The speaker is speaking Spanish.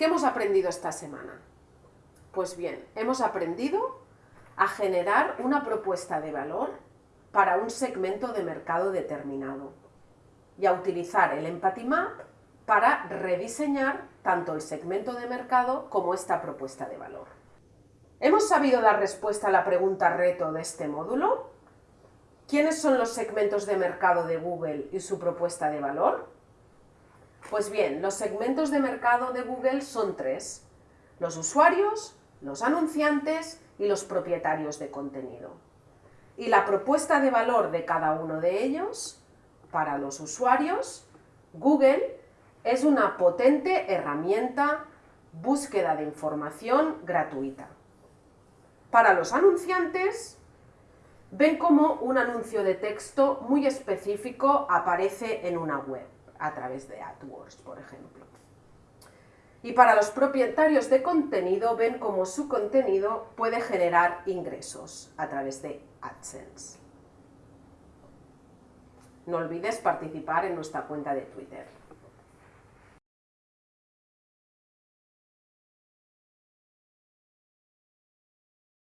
¿Qué hemos aprendido esta semana? Pues bien, hemos aprendido a generar una propuesta de valor para un segmento de mercado determinado y a utilizar el Empathy Map para rediseñar tanto el segmento de mercado como esta propuesta de valor. ¿Hemos sabido dar respuesta a la pregunta reto de este módulo? ¿Quiénes son los segmentos de mercado de Google y su propuesta de valor? Pues bien, los segmentos de mercado de Google son tres. Los usuarios, los anunciantes y los propietarios de contenido. Y la propuesta de valor de cada uno de ellos, para los usuarios, Google es una potente herramienta búsqueda de información gratuita. Para los anunciantes, ven cómo un anuncio de texto muy específico aparece en una web a través de AdWords, por ejemplo. Y para los propietarios de contenido ven cómo su contenido puede generar ingresos a través de AdSense. No olvides participar en nuestra cuenta de Twitter.